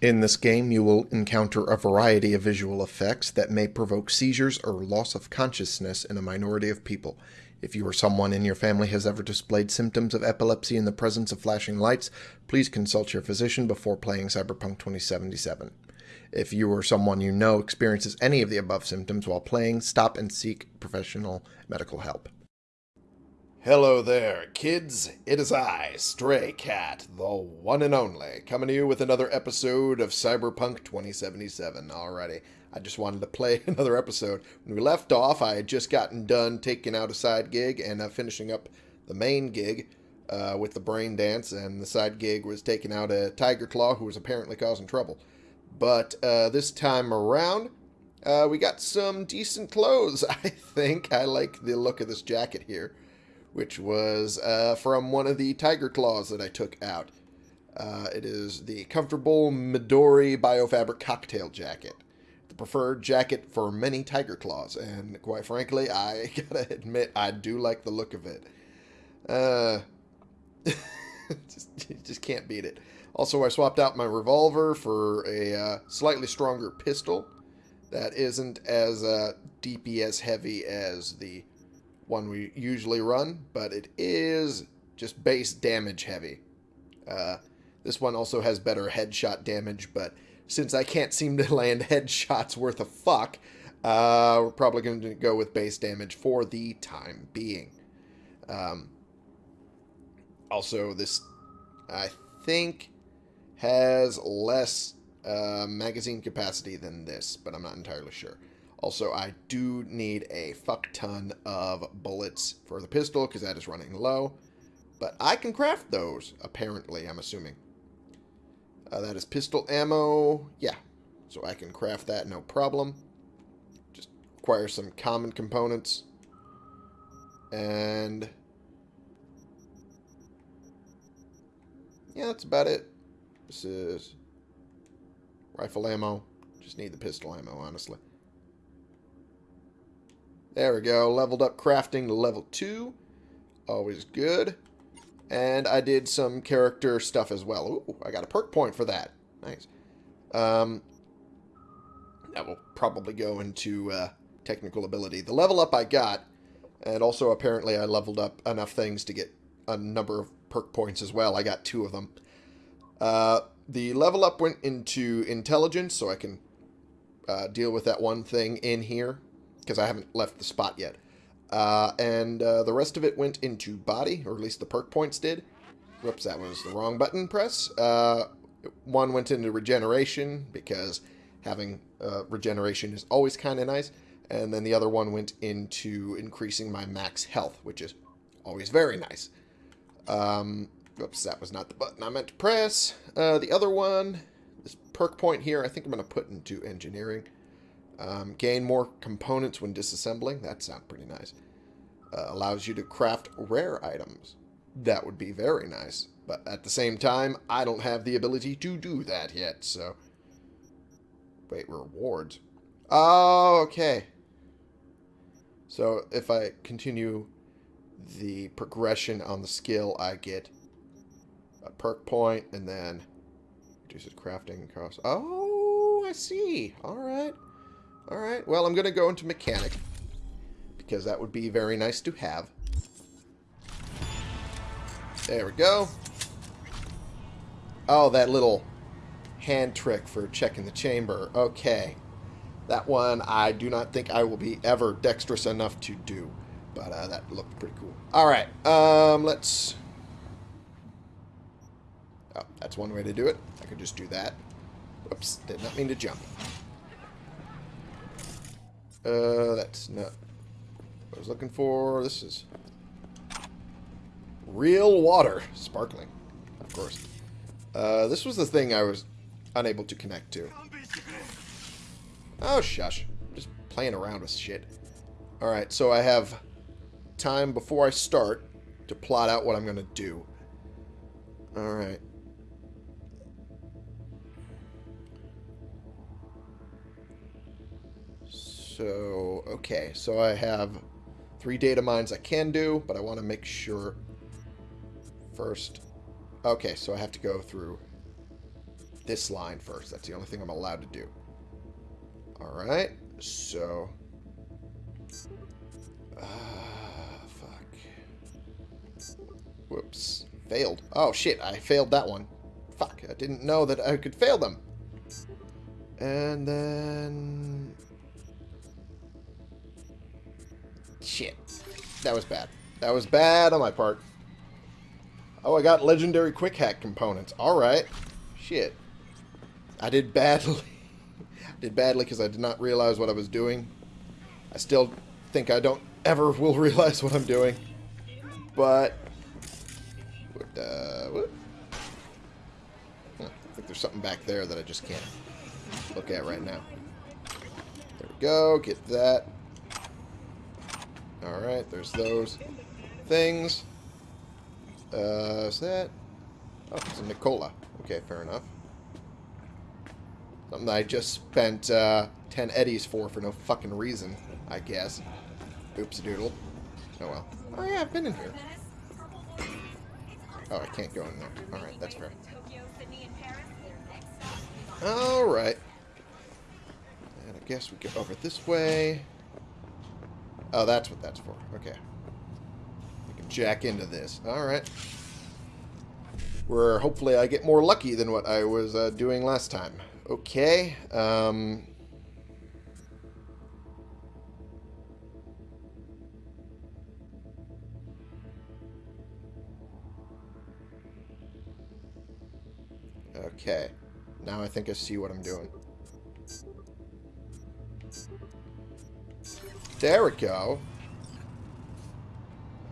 In this game, you will encounter a variety of visual effects that may provoke seizures or loss of consciousness in a minority of people. If you or someone in your family has ever displayed symptoms of epilepsy in the presence of flashing lights, please consult your physician before playing Cyberpunk 2077. If you or someone you know experiences any of the above symptoms while playing, stop and seek professional medical help. Hello there, kids. It is I, Stray Cat, the one and only, coming to you with another episode of Cyberpunk 2077. Alrighty, I just wanted to play another episode. When we left off, I had just gotten done taking out a side gig and uh, finishing up the main gig uh, with the brain dance, and the side gig was taking out a Tyger Claw who was apparently causing trouble. But uh, this time around, uh, we got some decent clothes, I think. I like the look of this jacket here which was uh, from one of the tyger claws that I took out. Uh, it is the comfortable Midori Biofabric cocktail jacket. The preferred jacket for many tyger claws, and quite frankly, I gotta admit, I do like the look of it. Uh, just, just can't beat it. Also, I swapped out my revolver for a uh, slightly stronger pistol that isn't as uh, DPS heavy as the one we usually run, but it is just base damage heavy. Uh, this one also has better headshot damage, but since I can't seem to land headshots worth a fuck, uh, we're probably going to go with base damage for the time being. Um, also, this, I think, has less uh, magazine capacity than this, but I'm not entirely sure. Also, I do need a fuck ton of bullets for the pistol because that is running low. But I can craft those, apparently, I'm assuming. Uh, that is pistol ammo. Yeah, so I can craft that, no problem. Just require some common components. And... Yeah, that's about it. This is rifle ammo. Just need the pistol ammo, honestly. There we go. Leveled up crafting to level 2. Always good. And I did some character stuff as well. Ooh, I got a perk point for that. Nice. Um, that will probably go into uh, technical ability. The level up I got, and also apparently I leveled up enough things to get a number of perk points as well. I got two of them. Uh, the level up went into intelligence, so I can uh, deal with that one thing in here because I haven't left the spot yet. Uh, and uh, the rest of it went into body, or at least the perk points did. Whoops, that was the wrong button press. Uh, one went into regeneration, because having uh, regeneration is always kind of nice. And then the other one went into increasing my max health, which is always very nice. Um, whoops, that was not the button I meant to press. Uh, the other one, this perk point here, I think I'm going to put into engineering. Um, gain more components when disassembling. That sounds pretty nice. Uh, allows you to craft rare items. That would be very nice. But at the same time, I don't have the ability to do that yet, so... Wait, rewards. Oh, okay. So if I continue the progression on the skill, I get a perk point, and then reduces crafting cost. Oh, I see. All right. Alright, well, I'm going to go into mechanic. Because that would be very nice to have. There we go. Oh, that little hand trick for checking the chamber. Okay. That one I do not think I will be ever dexterous enough to do. But uh, that looked pretty cool. Alright, um, let's... Oh, that's one way to do it. I could just do that. Oops, did not mean to jump. Uh, that's not what I was looking for. This is real water. Sparkling, of course. Uh, this was the thing I was unable to connect to. Oh, shush. Just playing around with shit. Alright, so I have time before I start to plot out what I'm going to do. Alright. So, okay. So I have three data mines I can do, but I want to make sure first. Okay, so I have to go through this line first. That's the only thing I'm allowed to do. Alright, so... Ah, fuck. Whoops. Failed. Oh, shit, I failed that one. Fuck, I didn't know that I could fail them. And then... Shit. That was bad. That was bad on my part. Oh, I got legendary quick hack components. Alright. Shit. I did badly. I did badly because I did not realize what I was doing. I still think I don't ever will realize what I'm doing. But... Uh, what? I think there's something back there that I just can't look at right now. There we go. Get that. Alright, there's those things. Uh, is that... Oh, it's a Nicola. Okay, fair enough. Something that I just spent uh, 10 eddies for for no fucking reason, I guess. Oops doodle. Oh well. Oh yeah, I've been in here. Oh, I can't go in there. Alright, that's fair. Alright. And I guess we go over this way. Oh, that's what that's for. Okay. We can jack into this. Alright. Where hopefully I get more lucky than what I was uh, doing last time. Okay. Um... Okay. Now I think I see what I'm doing. There we go.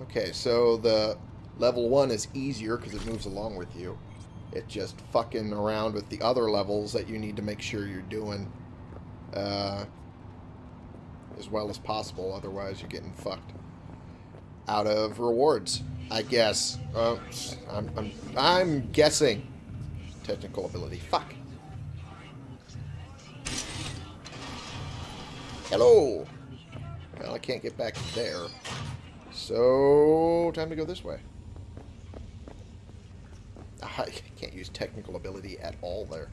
Okay, so the level 1 is easier because it moves along with you. It's just fucking around with the other levels that you need to make sure you're doing uh, as well as possible. Otherwise, you're getting fucked out of rewards, I guess. I'm, I'm, I'm guessing. Technical ability. Fuck. Hello. Well, I can't get back there. So, time to go this way. Ah, I can't use technical ability at all there.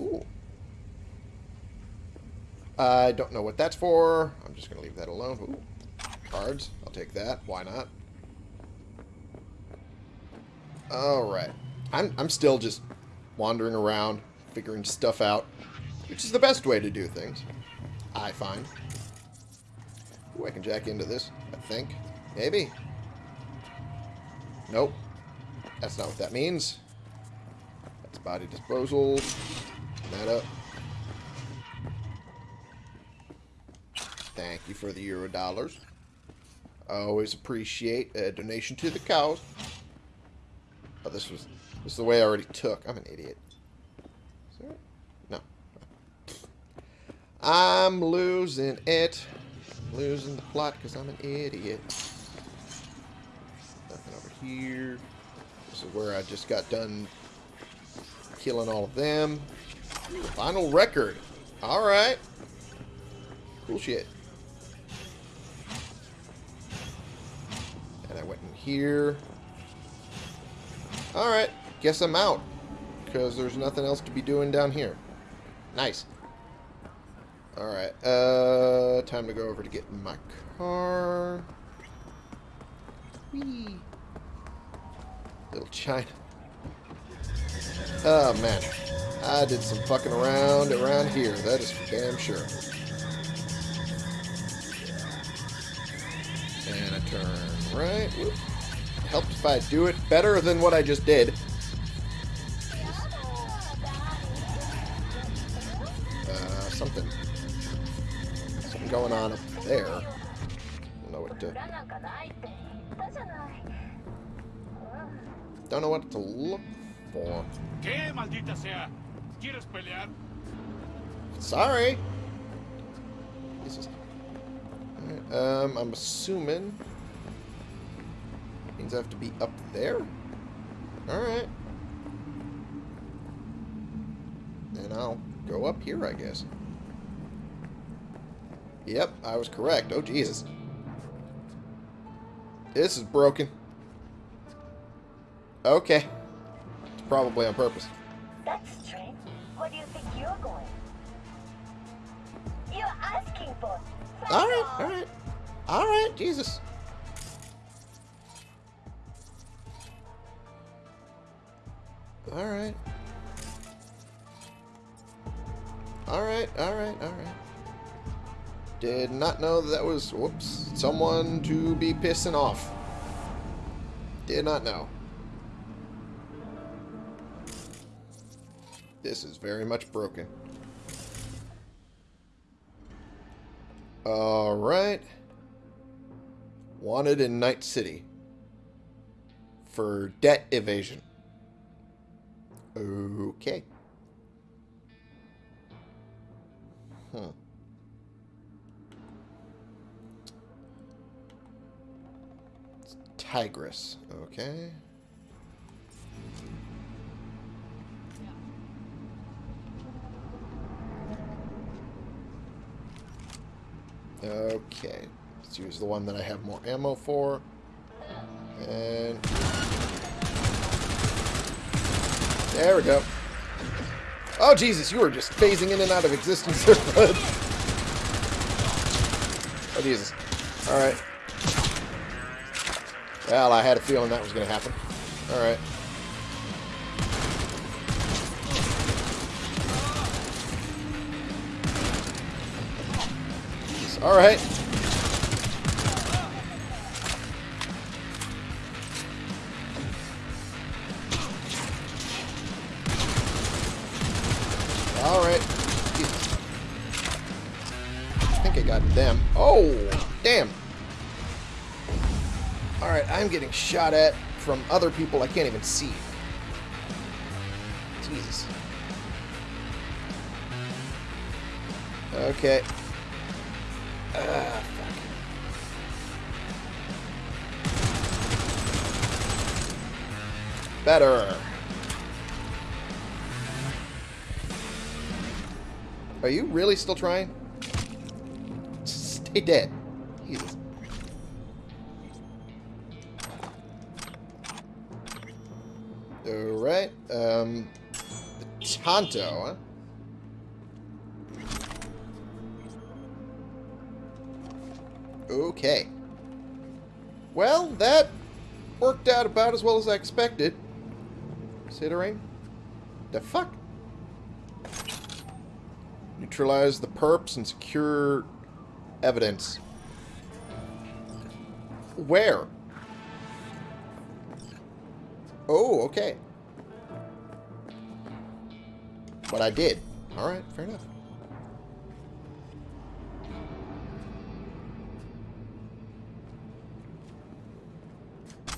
Ooh. I don't know what that's for. I'm just going to leave that alone. Ooh. Cards. I'll take that. Why not? Alright. I'm, I'm still just wandering around, figuring stuff out, which is the best way to do things. I find. Ooh, I can jack into this, I think. Maybe. Nope. That's not what that means. That's body disposal. That up. Thank you for the euro dollars. I always appreciate a donation to the cause. Oh, this was this is the way I already took. I'm an idiot. I'm losing it. Losing the plot because I'm an idiot. Nothing over here. This is where I just got done killing all of them. Final record. Alright. Cool shit. And I went in here. Alright. Guess I'm out. Because there's nothing else to be doing down here. Nice. Alright, uh, time to go over to get in my car. Whee! Little China. Oh, man. I did some fucking around around here. That is for damn sure. And I turn right. Whoop. Helped if I do it better than what I just did. To look for. ¿Qué, maldita sea? ¿Quieres pelear? Sorry. Jesus. Right, um, I'm assuming means I have to be up there. All right. And I'll go up here, I guess. Yep, I was correct. Oh, Jesus. This is broken. Okay. It's probably on purpose. That's strange. Where do you think you're going? You're asking for. All right, all right, all right. Jesus. All right. All right, all right, all right. Did not know that, that was, whoops, someone to be pissing off. Did not know. This is very much broken. Alright. Wanted in Night City. For debt evasion. Okay. Hmm. It's Tigress. Okay. Okay. Let's use the one that I have more ammo for. And... There we go. Oh, Jesus, you were just phasing in and out of existence there, bud. Oh, Jesus. Alright. Well, I had a feeling that was going to happen. Alright. Alright. Alright. I think I got them. Oh, damn. Alright, I'm getting shot at from other people I can't even see. Jesus. Okay. Better. Are you really still trying? Stay dead. Jesus. Alright, um... Tanto, huh? Okay. Well, that worked out about as well as I expected. Considering. The fuck? Neutralize the perps and secure evidence. Where? Oh, okay. But I did. Alright, fair enough.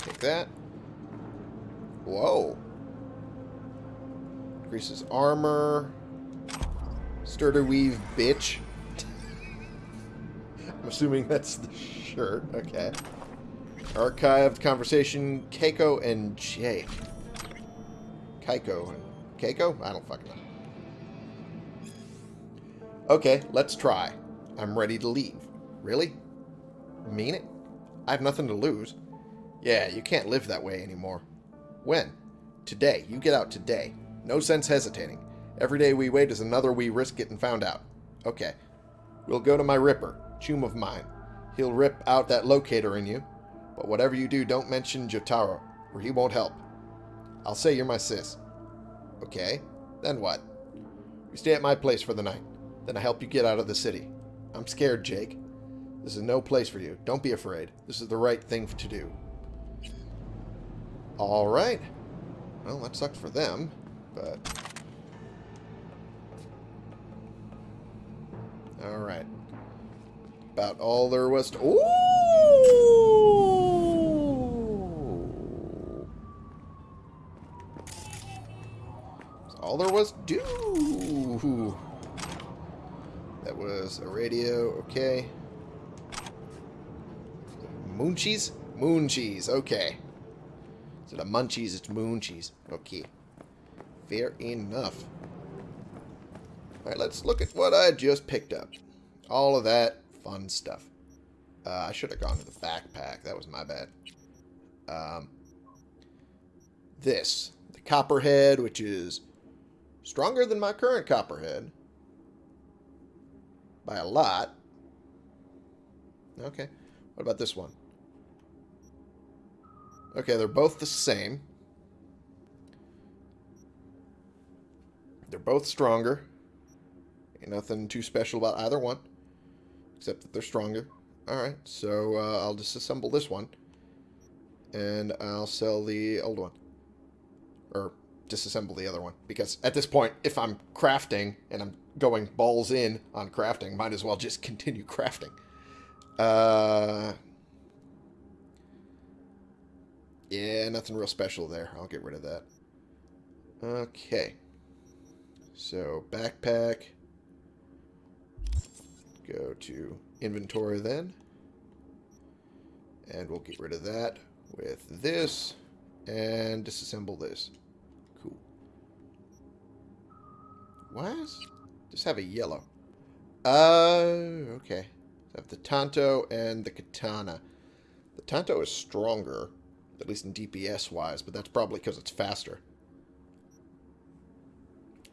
Take that. Whoa. Increases armor. Sturdy weave, bitch. I'm assuming that's the shirt. Okay. Archived conversation, Keiko and Jake. Keiko and Keiko? I don't fucking know. Okay, let's try. I'm ready to leave. Really? Mean it? I have nothing to lose. Yeah, you can't live that way anymore. When? Today. You get out today. No sense hesitating. Every day we wait is another we risk getting found out. Okay. We'll go to my Ripper, Choom of mine. He'll rip out that locator in you. But whatever you do, don't mention Jotaro, or he won't help. I'll say you're my sis. Okay. Then what? You stay at my place for the night. Then I help you get out of the city. I'm scared, Jake. This is no place for you. Don't be afraid. This is the right thing to do. Alright. Well, that sucked for them, but... Alright. About all there was to... Ooh! All there was to do. That was a radio, okay. Moon cheese? Moon cheese, okay. Instead of munchies, it's moon cheese. Okay. Fair enough. Alright, let's look at what I just picked up. All of that fun stuff. Uh, I should have gone to the backpack. That was my bad. Um, this. The copperhead, which is stronger than my current copperhead by a lot. Okay. What about this one? Okay, they're both the same. They're both stronger. Ain't nothing too special about either one. Except that they're stronger. Alright, so uh, I'll disassemble this one. And I'll sell the old one. Or disassemble the other one. Because at this point, if I'm crafting and I'm going balls in on crafting, might as well just continue crafting. Uh, yeah, nothing real special there. I'll get rid of that. Okay. So, backpack. Go to inventory then. And we'll get rid of that with this. And disassemble this. Cool. Why is... Just have a yellow. Uh, okay. I have the Tanto and the Katana. The Tanto is stronger, at least in DPS-wise, but that's probably because it's faster.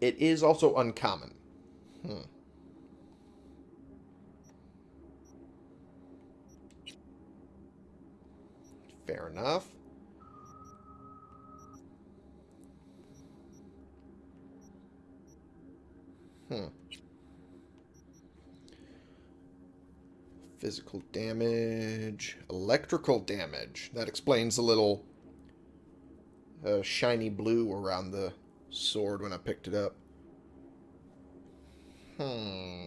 It is also uncommon. Hmm. Fair enough. Hmm. Physical damage. Electrical damage. That explains the little uh, shiny blue around the sword when I picked it up. Hmm.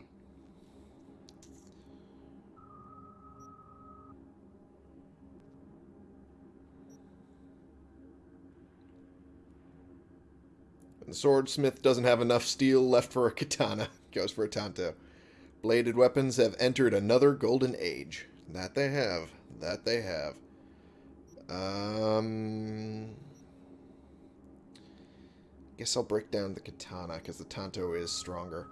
The swordsmith doesn't have enough steel left for a katana. Goes for a tanto. Bladed weapons have entered another golden age. That they have. That they have. Um... Guess I'll break down the katana, because the tanto is stronger.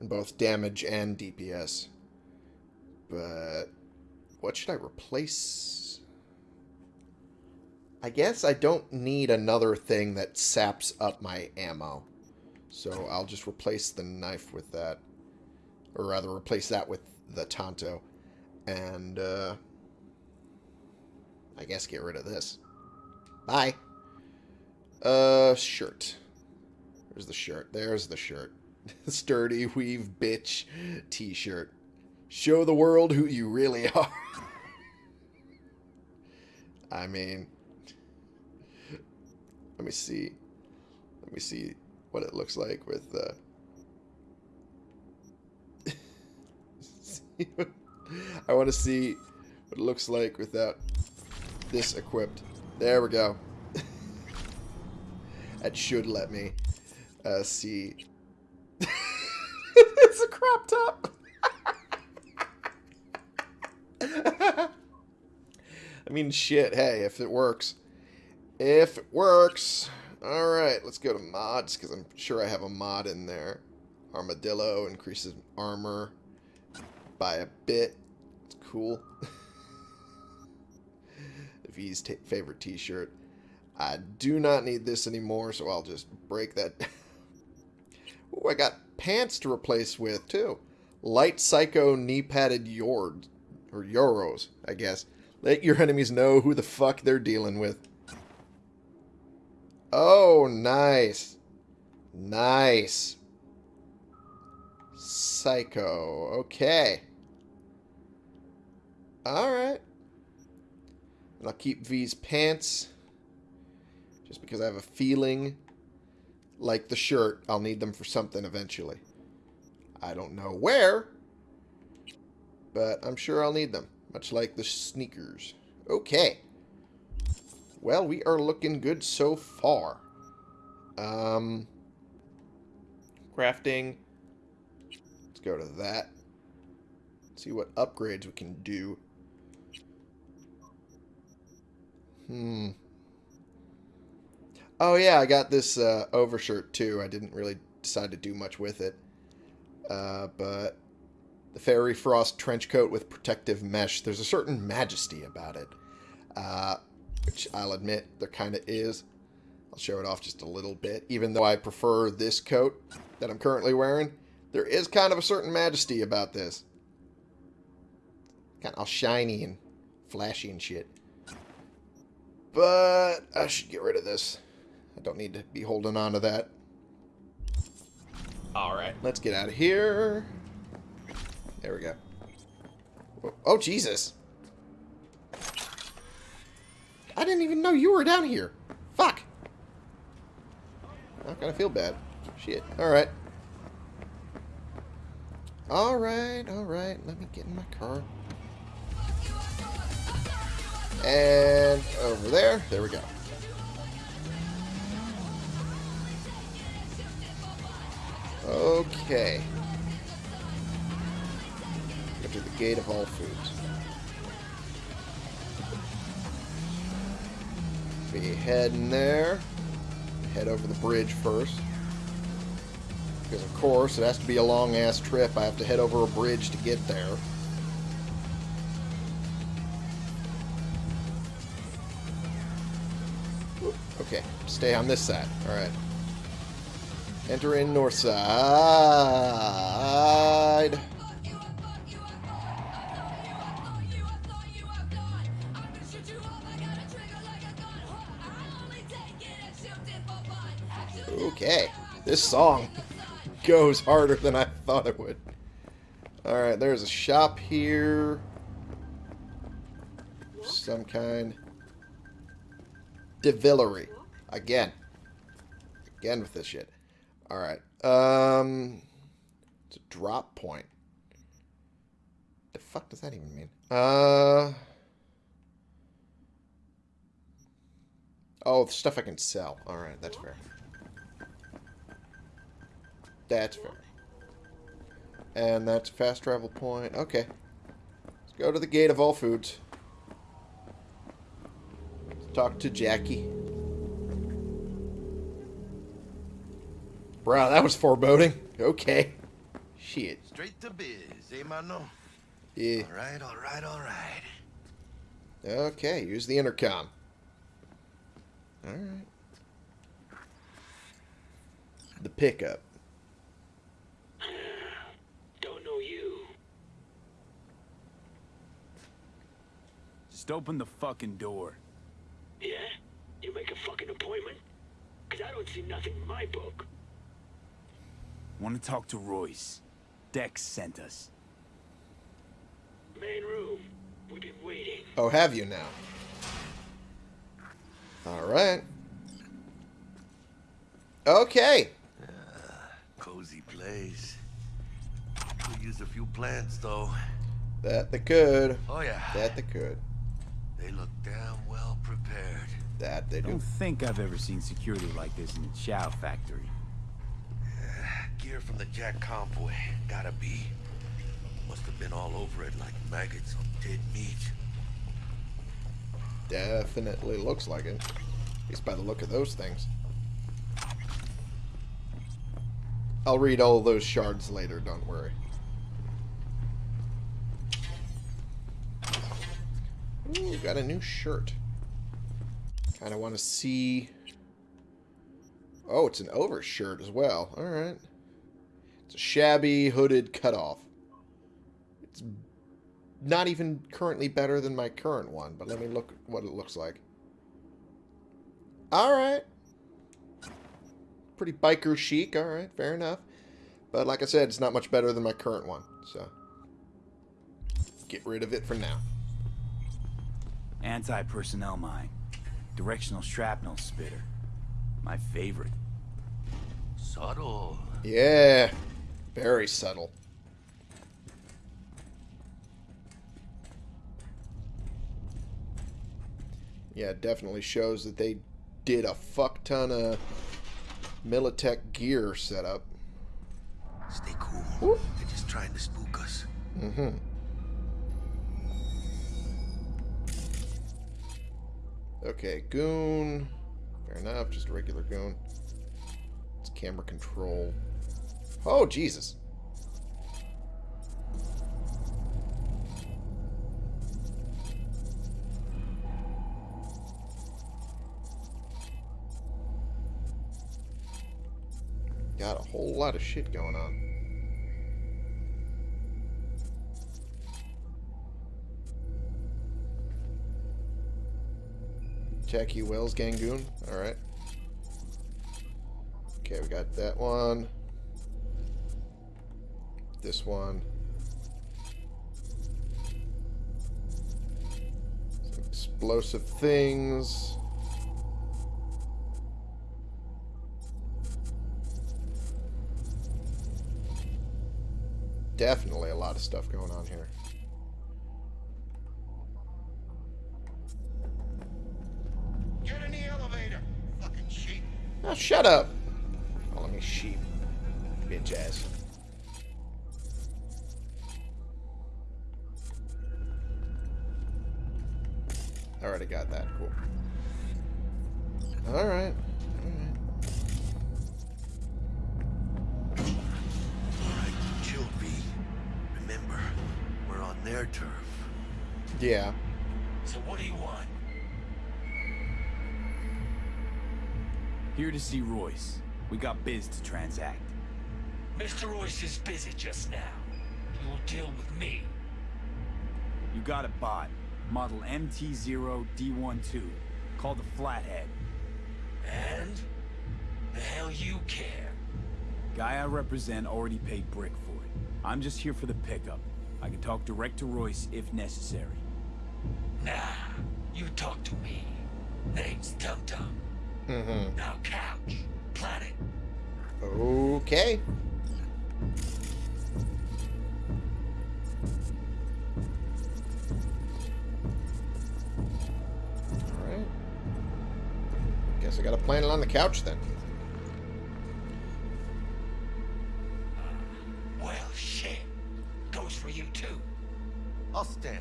In both damage and DPS. But... What should I replace? I guess I don't need another thing that saps up my ammo. So I'll just replace the knife with that. Or rather, replace that with the Tanto. And, uh... I guess get rid of this. Bye. Uh, shirt. There's the shirt. There's the shirt. Sturdy Weave Bitch t-shirt. Show the world who you really are. I mean... Let me see. Let me see what it looks like with uh I want to see what it looks like without this equipped. There we go. That should let me uh, see. it's a crop top. I mean, shit. Hey, if it works. If it works. Alright, let's go to mods, because I'm sure I have a mod in there. Armadillo increases armor by a bit. It's cool. V's favorite t-shirt. I do not need this anymore, so I'll just break that. oh, I got pants to replace with, too. Light Psycho knee-padded Yord. Or Yoros, I guess. Let your enemies know who the fuck they're dealing with. Oh, nice. Nice. Psycho. Okay. Alright. I'll keep V's pants. Just because I have a feeling, like the shirt, I'll need them for something eventually. I don't know where, but I'm sure I'll need them. Much like the sneakers. Okay. Well, we are looking good so far. Um, crafting. Let's go to that. See what upgrades we can do. Hmm. Oh yeah, I got this uh, overshirt too. I didn't really decide to do much with it. Uh, but the Fairy Frost trench coat with protective mesh, there's a certain majesty about it. Uh, which I'll admit there kind of is. I'll show it off just a little bit. Even though I prefer this coat that I'm currently wearing, there is kind of a certain majesty about this. Kind of all shiny and flashy and shit. But I should get rid of this. I don't need to be holding on to that. Alright, let's get out of here. There we go. Oh, oh, Jesus. I didn't even know you were down here. Fuck. I'm gonna feel bad. Shit. Alright. Alright, alright. Let me get in my car. And over there. There we go. Okay. To the gate of all foods. Be heading there. Head over the bridge first. Because of course, it has to be a long ass trip. I have to head over a bridge to get there. Okay, stay on this side. Alright. Enter in north side. Okay. This song goes harder than I thought it would. Alright, there's a shop here. Some kind. Devillery. Again. Again with this shit. Alright. Um it's a drop point. The fuck does that even mean? Uh Oh, stuff I can sell. Alright, that's fair. That's fair. And that's a fast travel point. Okay. Let's go to the gate of all foods. Talk to Jackie. Bro, that was foreboding. Okay. Shit. Straight to biz, eh, mano? Yeah. All right, all right, all right. Okay, use the intercom. Alright. The pickup. Don't know you. Just open the fucking door. Yeah? You make a fucking appointment? Cause I don't see nothing in my book. Want to talk to Royce. Dex sent us. Main room. We've been waiting. Oh, have you now? Alright. Okay. Uh, cozy place. Could use a few plants, though. That they could. Oh, yeah. That they could. They look damn well prepared. That they do. I do. don't think I've ever seen security like this in the Chow factory. Gear from the Jack convoy. Gotta be. Must have been all over it like maggots on dead meat. Definitely looks like it. At least by the look of those things. I'll read all those shards later, don't worry. Ooh, got a new shirt. Kind of want to see... Oh, it's an overshirt as well. Alright. It's a shabby, hooded cutoff. It's not even currently better than my current one, but let me look what it looks like. Alright. Pretty biker chic, alright, fair enough. But like I said, it's not much better than my current one, so... Get rid of it for now. Anti-personnel mine. Directional shrapnel spitter. My favorite. Subtle. Yeah, very subtle. Yeah, it definitely shows that they did a fuck ton of Militech gear setup. Stay cool. Whoop. They're just trying to spook us. Mm-hmm. Okay, goon. Fair enough, just a regular goon. It's camera control. Oh, Jesus. Got a whole lot of shit going on. Jackie Welles Gangoon. Alright. Okay, we got that one. This one. Some explosive things. Definitely a lot of stuff going on here. Get in the elevator, fucking sheep. Oh, shut up. Oh, Calling me sheep. Bitch ass. I already got that. Cool. Alright. Alright. Alright, chill, B. Remember, we're on their turf. Yeah. So what do you want? Here to see Royce. We got biz to transact. Mr. Royce is busy just now. He will deal with me. You got a bot. Model MT0D12. Called the Flathead. And? The hell you care? Guy I represent already paid Brick for it. I'm just here for the pickup. I can talk direct to Royce if necessary. Nah, you talk to me. Name's Dum Dum. Mm-hmm. Now couch. Planet. Okay. Gotta plan it on the couch then. Well, shit. Goes for you too. I'll stand.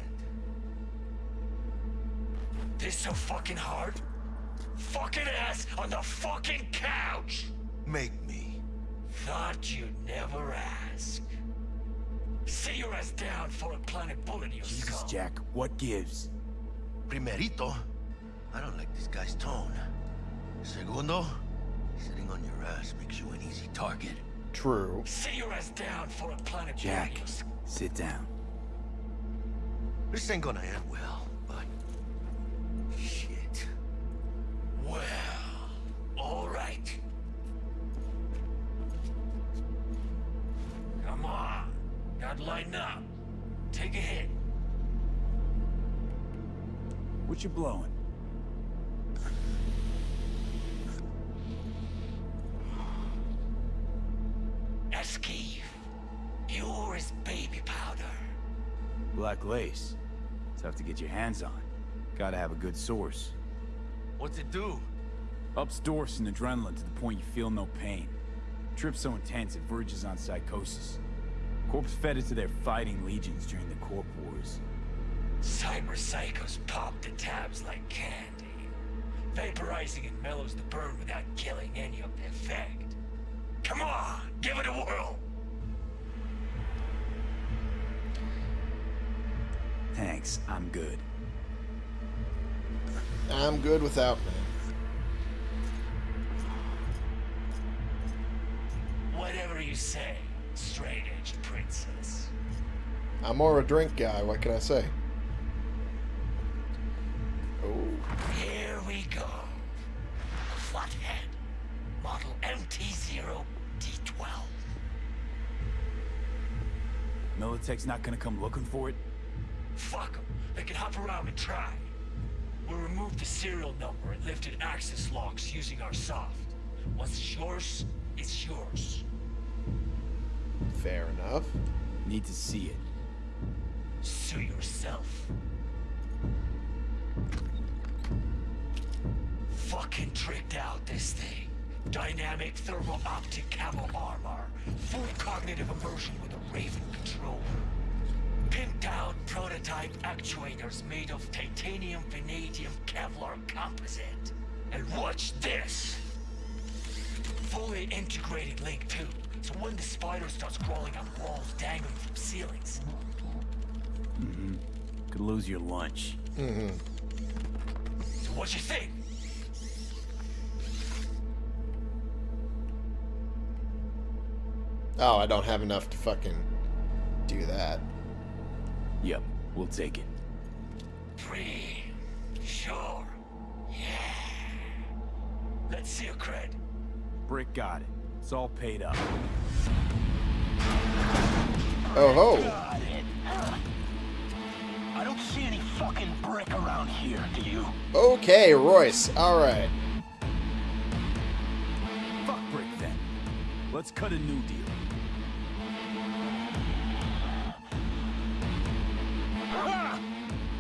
This so fucking hard? Fucking ass on the fucking couch! Make me. Thought you'd never ask. Sit your ass down for a planet bullet in your Jesus, skull. Jack, what gives? Primerito, I don't like this guy's tone. Segundo, sitting on your ass makes you an easy target. True. Sit your ass down for a planet Jack, bullet in your skull. sit down. This ain't gonna end well, but... Shit. Well, alright. Come on. Gotta lighten up. Take a hit. What you blowing? Lace. Tough to get your hands on. Gotta have a good source. What's it do? Ups dorph and adrenaline to the point you feel no pain. Trip so intense it verges on psychosis. Corps fed it to their fighting legions during the Corp Wars. Cyber psychos pop the tabs like candy. Vaporizing it mellows the burn without killing any of the effect. Come on, give it a whirl. Thanks, I'm good. I'm good without, man. Whatever you say, straight-edge princess. I'm more a drink guy, what can I say? Oh. Here we go. Flathead. Model MT-0D12. Militech's not gonna come looking for it? Fuck 'em. They can hop around and try. We'll remove the serial number and lifted access locks using our soft. Once it's yours, it's yours. Fair enough. Need to see it. Sue yourself. Fucking tricked out this thing. Dynamic thermal optic camo armor. Full cognitive immersion with a Raven controller. Pimped out prototype actuators made of titanium vanadium Kevlar composite. And watch this! Fully integrated link too. So when the spider starts crawling on walls dangling from ceilings, Mm-hmm. Could lose your lunch. Mm-hmm. So what you think? Oh, I don't have enough to fucking do that. Yep, we'll take it. Free. Sure. Yeah. Let's see your cred. Brick got it. It's all paid up. Oh ho! Got. I don't see any fucking brick around here, do you? Okay, Royce. Alright. Fuck Brick then. Let's cut a new deal.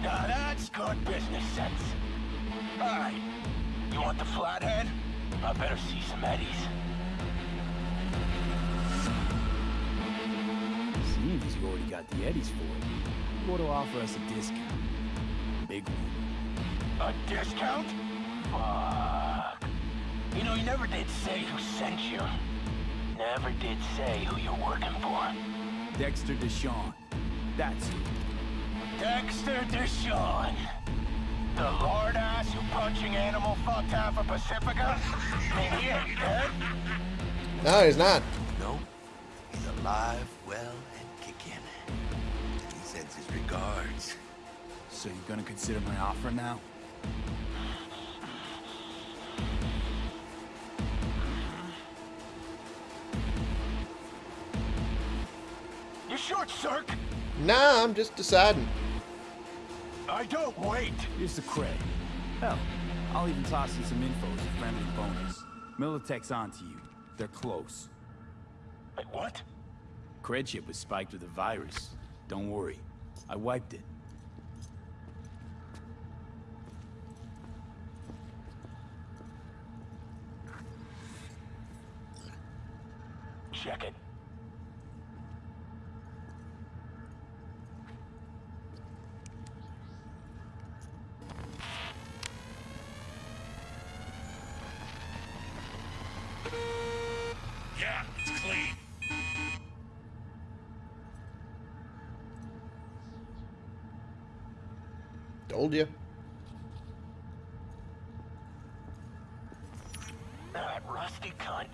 Now that's good business sense. Alright. You want the flathead? I better see some eddies. Seems you already got the eddies for it. What to offer us a discount? Big one. A discount? Fuck. You know, you never did say who sent you. Never did say who you're working for. Dexter DeShawn. That's who. Dexter DeShawn. The lord ass who punching animal fucked half of Pacifica? And he ain't dead? No, he's not. No, he's alive, well, and kicking. And he sends his regards. So you're gonna consider my offer now? You short, Cirque? Nah, I'm just deciding. I don't wait. Here's the cred. Hell, I'll even toss you some info as a friendly bonus. Militech's onto you. They're close. Wait, what? Cred chip was spiked with a virus. Don't worry. I wiped it. Check it. Yeah, it's clean. Told you. That rusty cunt.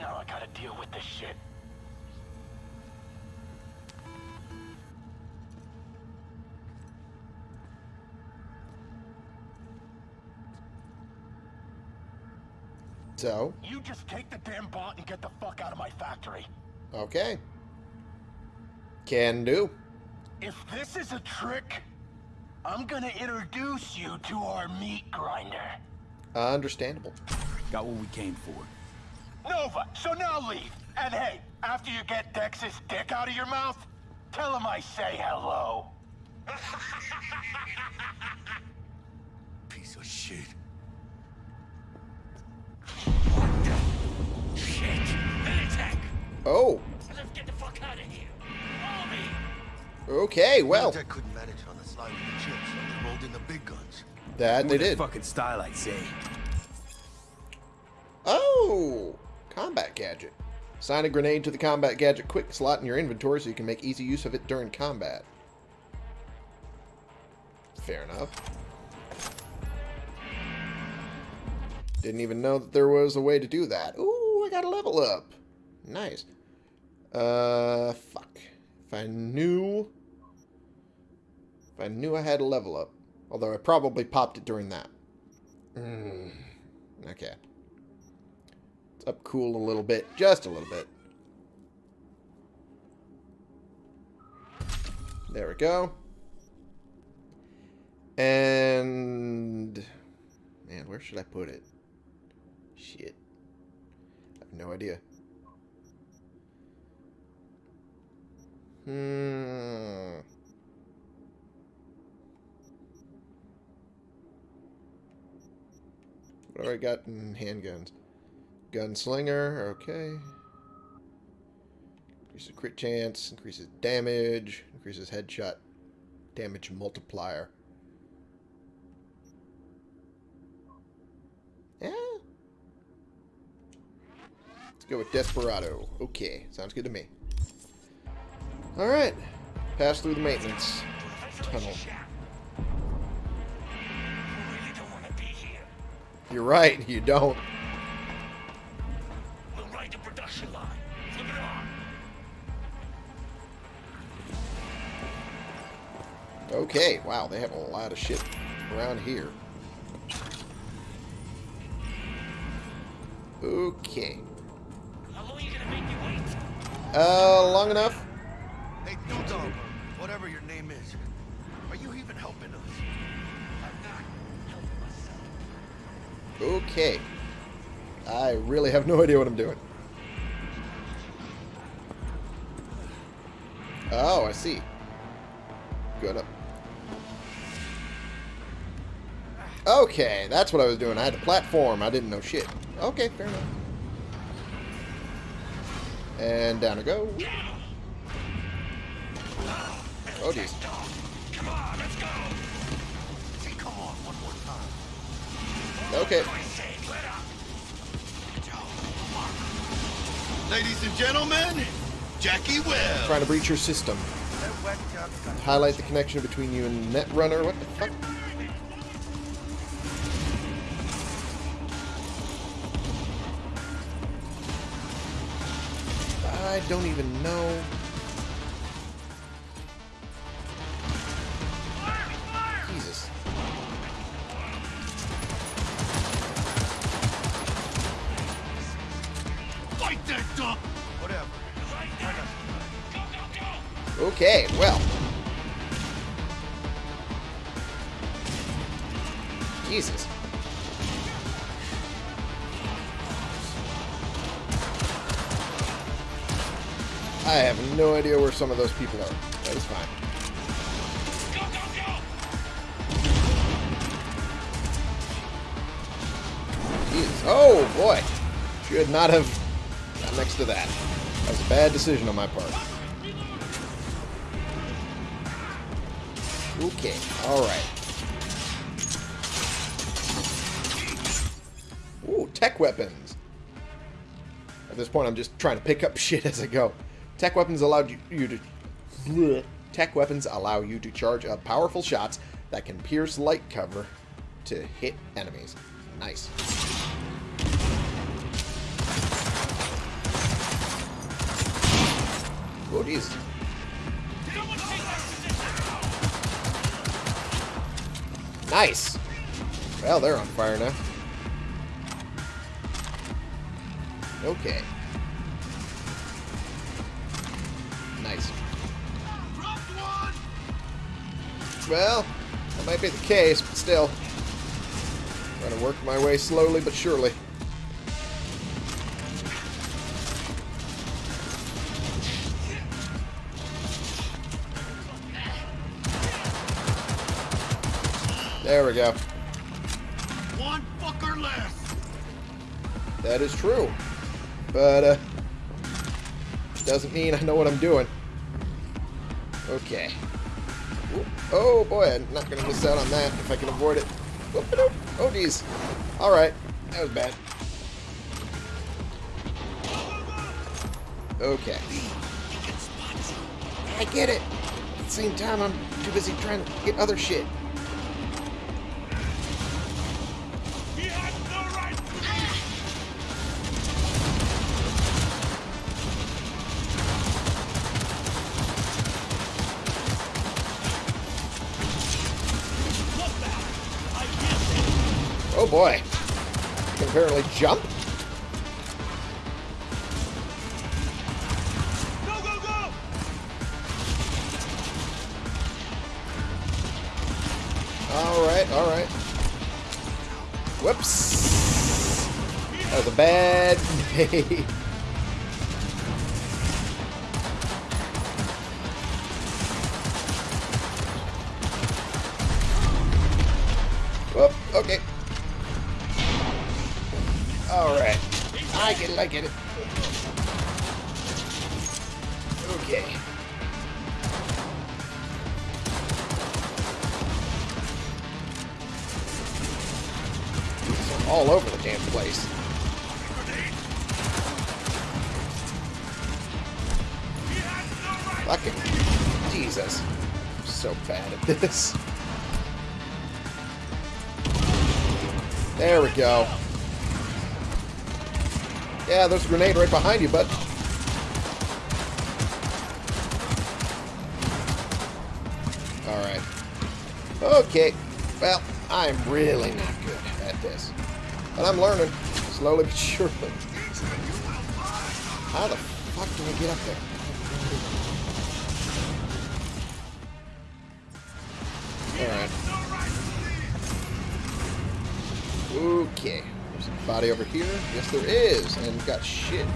Now I gotta deal with this shit. So, You just take the damn bot and get the fuck out of my factory. okay. Can do. If this is a trick, I'm gonna introduce you to our meat grinder. Uh, understandable. Got what we came for. Nova, so now leave. And hey, after you get Dex's dick out of your mouth, tell him I say hello. Piece of shit. Shit! Oh, Let's get the fuck out of here. Follow me! okay, well, Militech couldn't manage on the slide with the chips, so they rolled in the big guns. that they did. Fucking style, I'd say. Oh, combat gadget. Sign a grenade to the combat gadget quick slot in your inventory so you can make easy use of it during combat. Fair enough. Didn't even know that there was a way to do that. Ooh, I got a level up. Nice. Uh, fuck. If I knew... If I knew I had a level up. Although I probably popped it during that. Hmm. Okay. It's up cool a little bit. Just a little bit. There we go. And... Man, where should I put it? Shit. I have no idea. Hmm... What do I got in handguns? Gunslinger, okay. Increases crit chance, increases damage, increases headshot damage multiplier. Yeah. Let's go with Desperado. Okay, sounds good to me. Alright. Pass through the maintenance tunnel. You're right, you don't. Okay, wow, they have a lot of shit around here. Okay. How long are you gonna make me wait? Uh, long enough Hey, Dog, whatever your name is. Are you even helping us? I'm not helping myself. Okay. I really have no idea what I'm doing. Oh, I see. Good up. Okay, that's what I was doing. I had to platform. I didn't know shit. Okay, fair enough. And down I go. Oh, geez. Come on, let's go. Hey, come on, one more time. Okay. For sake, let up. Ladies and gentlemen, Jackie Welles. Trying to breach your system. That whack job's got Highlight the connection between you and Netrunner. What the fuck? I don't even know. Some of those people are. That is fine. Jesus. Oh, boy. Should not have got next to that. That was a bad decision on my part. Okay, alright. Ooh, tech weapons. At this point, I'm just trying to pick up shit as I go. Tech weapons allowed you, you to... Bleh. Tech weapons allow you to charge up powerful shots that can pierce light cover to hit enemies. Nice. Oh, jeez. Nice. Well, they're on fire now. Okay. Well, that might be the case, but still. I'm Trying to work my way slowly but surely. There we go. One fucker less. That is true. But, uh, doesn't mean I know what I'm doing. Okay. Oh, boy, I'm not to miss out on that if I can avoid it. Oh, geez. Alright. That was bad. Okay. I get it. At the same time, I'm too busy trying to get other shit. Boy. Can apparently jump. Go, go, go! Alright, alright. Whoops. That was a bad day. Right behind you, bud. Alright. Okay. Well, I'm really not good at this. But I'm learning. Slowly but surely. How the fuck do I get up there? Alright. Okay. There's a body over here. Yes, there is. And we've got shit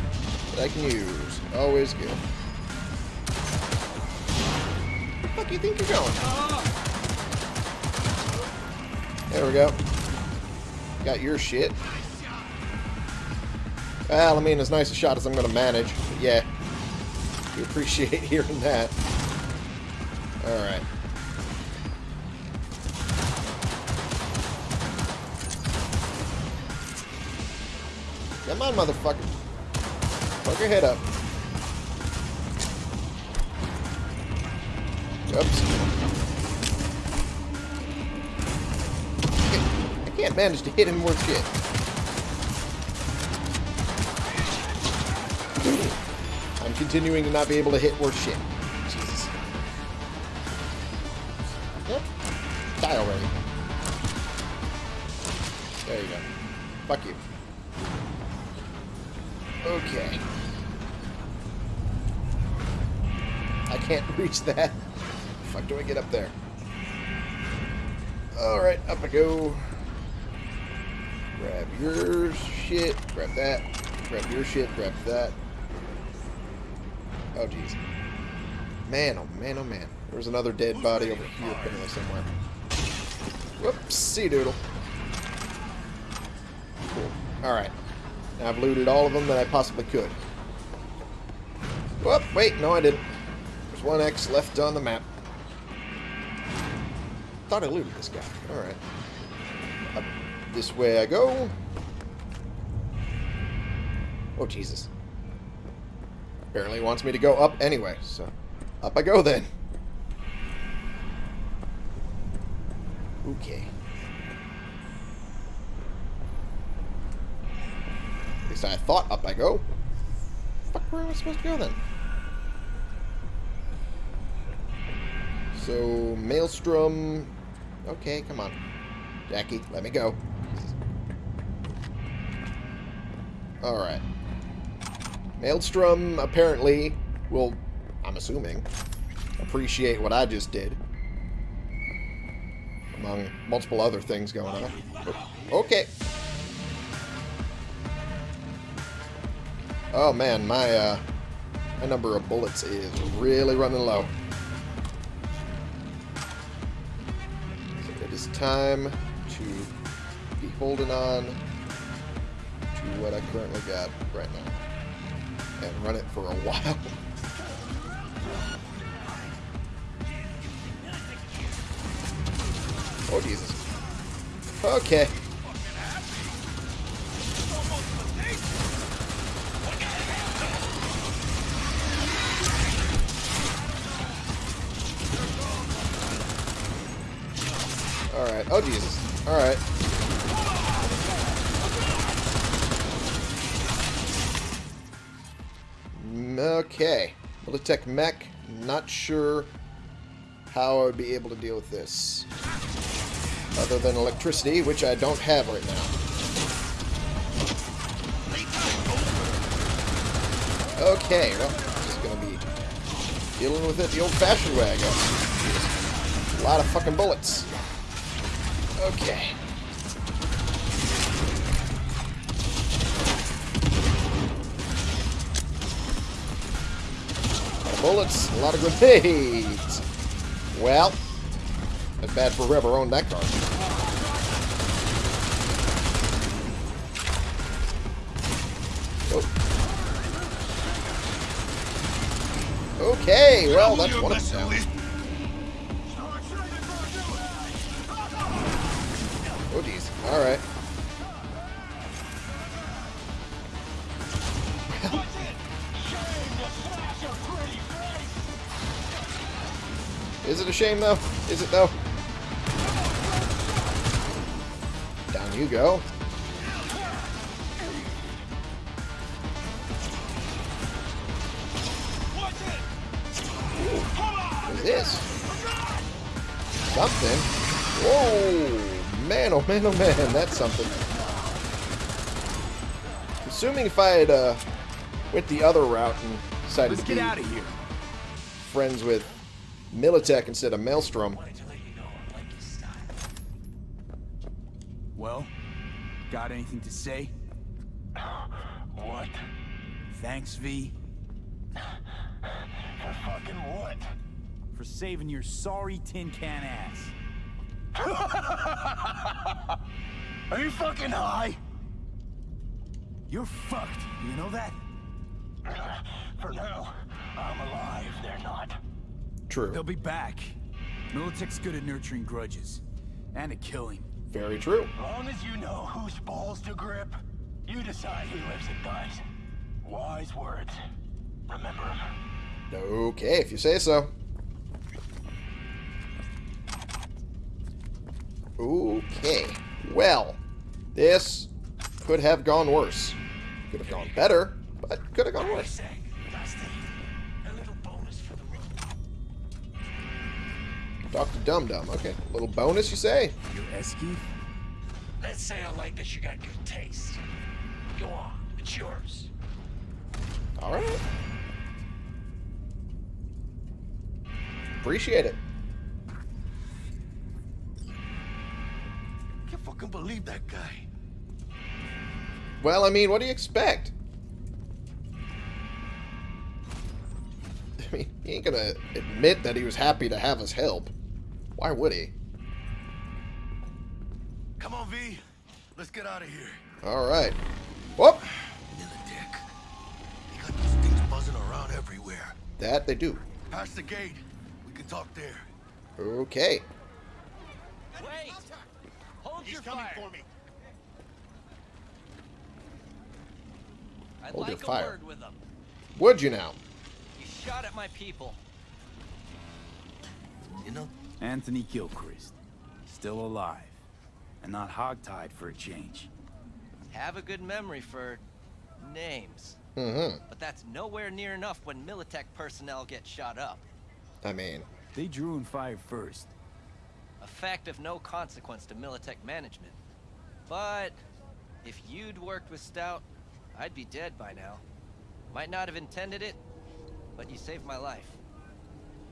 that I can use. Always good. Where the fuck you think you're going? There we go. Got your shit. Well, I mean, as nice a shot as I'm going to manage. But yeah. We appreciate hearing that. Alright. Come on, motherfucker. Fuck your head up. Oops. I can't, manage to hit him worth shit. I'm continuing to not be able to hit worth shit. Reach that. Fuck do I get up there? Alright, up I go. Grab your shit, grab that, grab your shit, grab that. Oh jeez. Man, oh man, oh man. There's another dead body over here apparently somewhere. Whoopsie doodle. Cool. Alright. Now I've looted all of them that I possibly could. Whoop, wait, no I didn't. One X left on the map. Thought I looted this guy. Alright. Up this way I go. Oh, Jesus. Apparently wants me to go up anyway, so up I go then. Okay. At least I thought up I go. Fuck, where am I supposed to go then? So, Maelstrom... Okay, come on. Jackie, let me go. Alright. Maelstrom apparently will, I'm assuming, appreciate what I just did. Among multiple other things going on. Okay. Oh man, my uh, my number of bullets is really running low. Time to be holding on to what I currently got right now. And run it for a while. oh Jesus. Okay. Oh, Jesus. Alright. Okay. Militech mech. Not sure how I would be able to deal with this. Other than electricity, which I don't have right now. Okay, well, just gonna be dealing with it the old-fashioned way, I guess. A lot of fucking bullets. Okay. Bullets, a lot of grenades. Well, that's bad for whoever owned that car. Oh. Okay, well, that's one of them. Shame, though? Is it, though? Down you go. What is this? Something. Whoa! Man, oh man, oh man, that's something. Assuming if I had uh, went the other route and decided Let's to get be out of here. friends with Militech instead of Maelstrom, Wanted to let you know I like his style. Well, got anything to say? What? Thanks, V, For fucking what? for saving your sorry tin can ass. Are you fucking high? You're fucked. You know that? For now, I'm alive. They're not. True, They'll be back. Militech's good at nurturing grudges. And at killing. very true. Long as you know whose balls to grip, you decide who lives and dies. Wise words. Remember 'em. Okay, if you say so. Okay, well, this could have gone worse. Could have gone better, but could have gone worse. Dr. Dum Dum, okay. little bonus, you say? Your Eskeith? Let's say I like that you got good taste. Go on, it's yours. Alright. Appreciate it. Can't fucking believe that guy. Well, I mean, what do you expect? I mean, he ain't gonna admit that he was happy to have us help. Why would he? Come on, V. Let's get out of here. Alright. Whoop! Militech. They got these things buzzing around everywhere. That they do. Past the gate. We can talk there. Okay. Wait! Hold your fire. for me. I'd Hold your like a fire. word with them. Would you now? You shot at my people. You know, Anthony Gilchrist. Still alive. And not hogtied for a change. Have a good memory for names. Mm-hmm. But that's nowhere near enough when Militech personnel get shot up. I mean, They drew and fired first. A fact of no consequence to Militech management. But if you'd worked with Stout, I'd be dead by now. Might not have intended it, but you saved my life.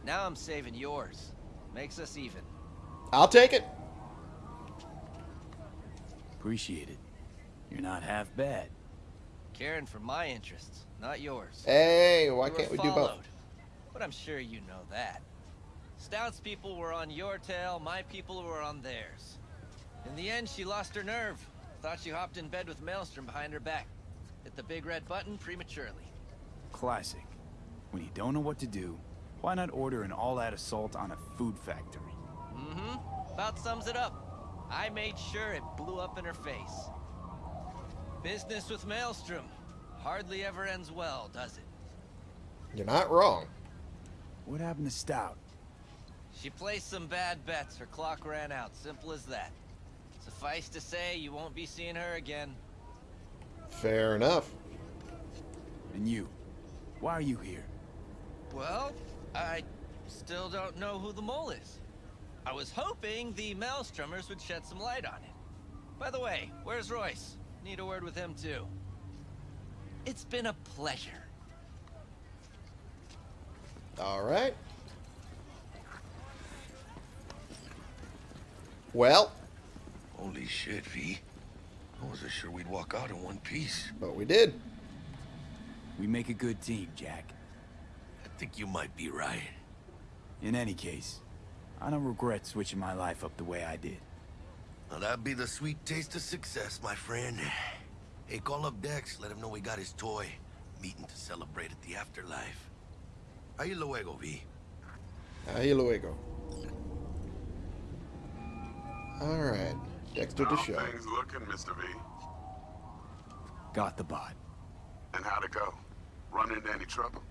Now I'm saving yours. Makes us even. I'll take it. Appreciate it. You're not half bad. Caring for my interests, not yours. Hey, why You were can't we do both? But I'm sure you know that. Stout's people were on your tail, my people were on theirs. In the end, she lost her nerve. Thought she hopped in bed with Maelstrom behind her back. Hit the big red button prematurely. Classic. When you don't know what to do, why not order an all-out assault on a food factory? Mm-hmm. About sums it up. I made sure it blew up in her face. Business with Maelstrom. Hardly ever ends well, does it? You're not wrong. What happened to Stout? She placed some bad bets. Her clock ran out. Simple as that. Suffice to say, you won't be seeing her again. Fair enough. And you? Why are you here? Well, I still don't know who the mole is. I was hoping the Maelstromers would shed some light on it. By the way, where's Royce? Need a word with him too. It's been a pleasure. Alright. Well, holy shit, V. I wasn't sure we'd walk out in one piece. but we did. We make a good team, Jack. I think you might be right. In any case, I don't regret switching my life up the way I did. Now that'd be the sweet taste of success, my friend. Hey, call up Dex. Let him know we got his toy. Meeting to celebrate at the afterlife. Ahí luego, V. Ahí luego. Alright. Dexter How show. things looking, Mr. V? Got the bot. And how'd it go? Run into any trouble?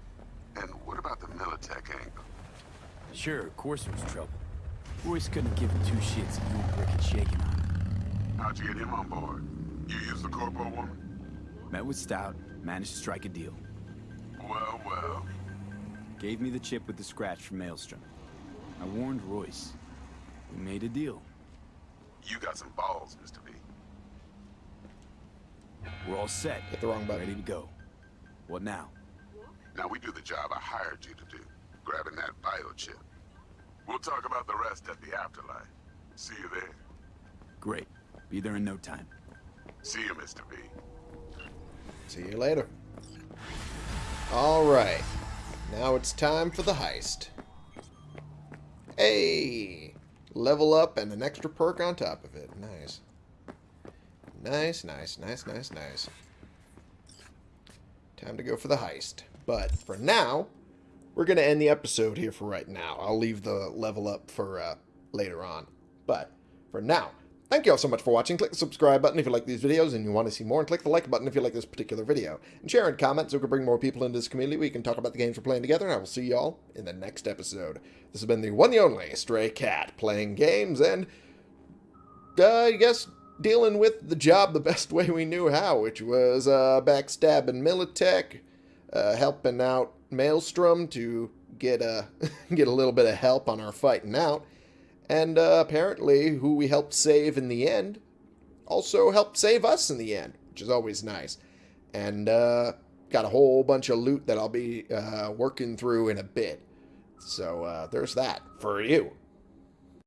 And what about the Militech angle? Sure, of course there was trouble. Royce couldn't give two shits if you weren't brick and shaking on it. How'd you get him on board? You used the corpo woman? Met with Stout, managed to strike a deal. Well, well. Gave me the chip with the scratch from Maelstrom. I warned Royce. We made a deal. You got some balls, Mr. V. We're all set. Hit the wrong button. Ready to go. What now? Now we do the job I hired you to do, grabbing that biochip. We'll talk about the rest at the afterlife. See you there. Great. Be there in no time. See you, Mr. V. See you later. Alright. Now it's time for the heist. Hey! Level up and an extra perk on top of it. Nice. Nice, nice, nice, nice, nice. Time to go for the heist. But for now, we're going to end the episode here for right now. I'll leave the level up for uh, later on. But for now, thank you all so much for watching. Click the subscribe button if you like these videos and you want to see more. And click the like button if you like this particular video. And share and comment so we can bring more people into this community. We can talk about the games we're playing together. And I will see you all in the next episode. This has been the one and only Stray Cat playing games and, uh, I guess, dealing with the job the best way we knew how, which was uh, backstabbing Militech, uh, helping out Maelstrom to get a get a little bit of help on our fighting out, and uh, apparently who we helped save in the end also helped save us in the end, which is always nice. And uh, got a whole bunch of loot that I'll be uh, working through in a bit. So uh, there's that for you.